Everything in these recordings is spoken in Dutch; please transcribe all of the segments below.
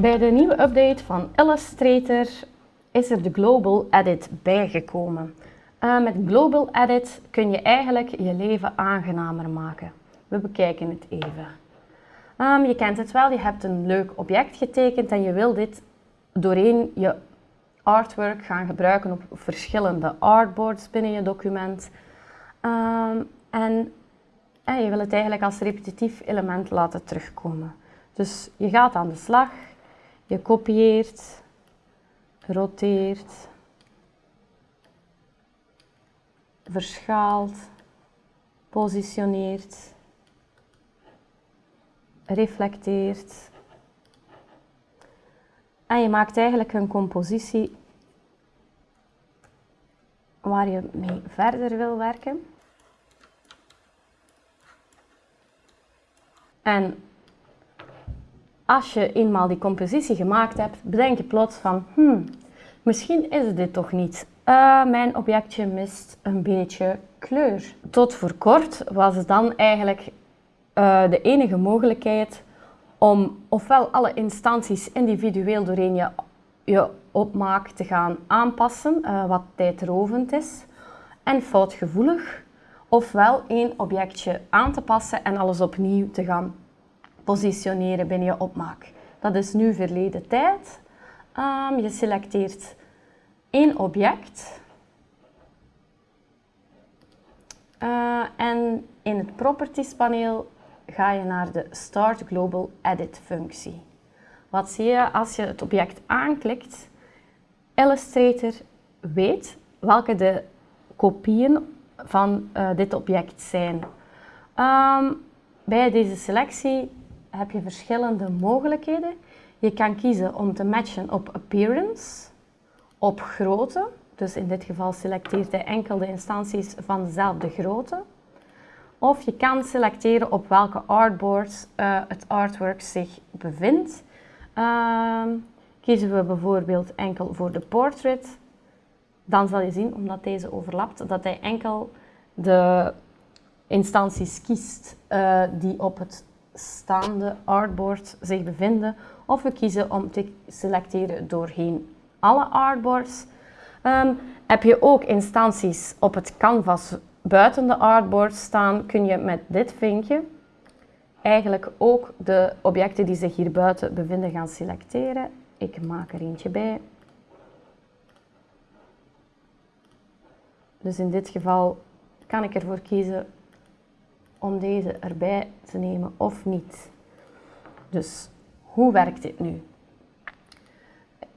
Bij de nieuwe update van Illustrator is er de Global Edit bijgekomen. Uh, met Global Edit kun je eigenlijk je leven aangenamer maken. We bekijken het even. Um, je kent het wel, je hebt een leuk object getekend en je wil dit doorheen je artwork gaan gebruiken op verschillende artboards binnen je document. Um, en, en je wil het eigenlijk als repetitief element laten terugkomen. Dus je gaat aan de slag, je kopieert, roteert, verschaalt, positioneert, reflecteert. En je maakt eigenlijk een compositie waar je mee verder wil werken. En als je eenmaal die compositie gemaakt hebt, bedenk je plots van, hmm, misschien is dit toch niet. Uh, mijn objectje mist een beetje kleur. Tot voor kort was het dan eigenlijk uh, de enige mogelijkheid om ofwel alle instanties individueel doorheen je, opmaak te gaan aanpassen, uh, wat tijdrovend is en foutgevoelig, ofwel één objectje aan te passen en alles opnieuw te gaan positioneren binnen je opmaak. Dat is nu verleden tijd. Um, je selecteert één object uh, en in het Properties paneel ga je naar de Start Global Edit functie. Wat zie je als je het object aanklikt? Illustrator weet welke de kopieën van uh, dit object zijn. Um, bij deze selectie heb je verschillende mogelijkheden. Je kan kiezen om te matchen op appearance, op grootte. Dus in dit geval selecteert hij enkel de instanties van dezelfde grootte. Of je kan selecteren op welke artboard uh, het artwork zich bevindt. Uh, kiezen we bijvoorbeeld enkel voor de portrait, dan zal je zien, omdat deze overlapt, dat hij enkel de instanties kiest uh, die op het staande artboard zich bevinden. Of we kiezen om te selecteren doorheen alle artboards. Um, heb je ook instanties op het canvas buiten de artboard staan, kun je met dit vinkje eigenlijk ook de objecten die zich hier buiten bevinden gaan selecteren. Ik maak er eentje bij. Dus in dit geval kan ik ervoor kiezen om deze erbij te nemen of niet. Dus hoe werkt dit nu?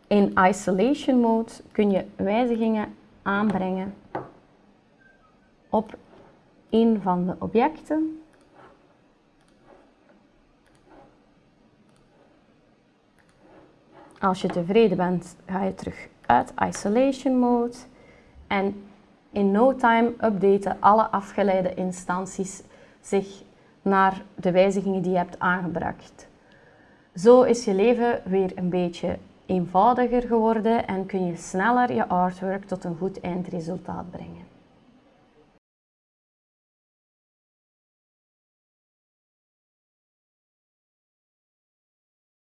In isolation mode kun je wijzigingen aanbrengen op een van de objecten. Als je tevreden bent, ga je terug uit isolation mode en in no time updaten alle afgeleide instanties zich naar de wijzigingen die je hebt aangebracht. Zo is je leven weer een beetje eenvoudiger geworden en kun je sneller je artwork tot een goed eindresultaat brengen.